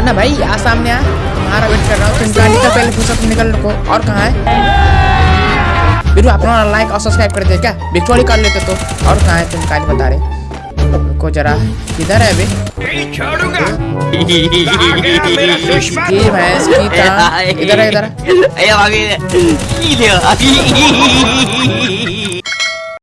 आना भाई आ सामने आ। तुम्हारा वेट कर रहा हूँ तुम कहाँ निकल पहले पूछा में निकल रुको। और कहाँ है? बिरू अपना लाइक और सब्सक्राइब कर दे क्या? विक्टोरी कर लेते तो। और कहाँ है तुम काज बता रहे? को जरा किधर है अभी? भैंस की इधर है इधर है।